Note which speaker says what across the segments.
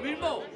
Speaker 1: lo mismo.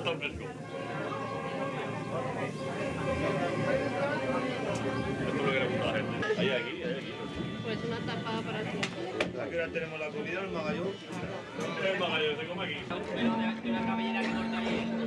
Speaker 2: Está tan fresco. Esto es lo que le gusta a la gente. Hay aquí, hay aquí.
Speaker 3: Pues una tapada para ti.
Speaker 2: Aquí ahora tenemos la comida, el magallón. El magallón se come aquí.
Speaker 4: Pero de una cabellera que corta bien.